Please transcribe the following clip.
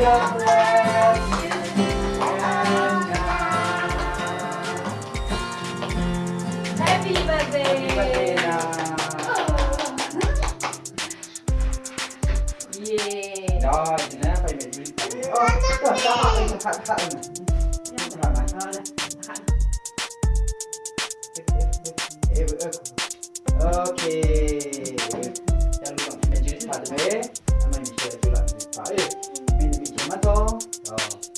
Oh. Okay. Jangan lupa menjadi satu, sama menjadi satu lagi. Baik. alcohol. Oh.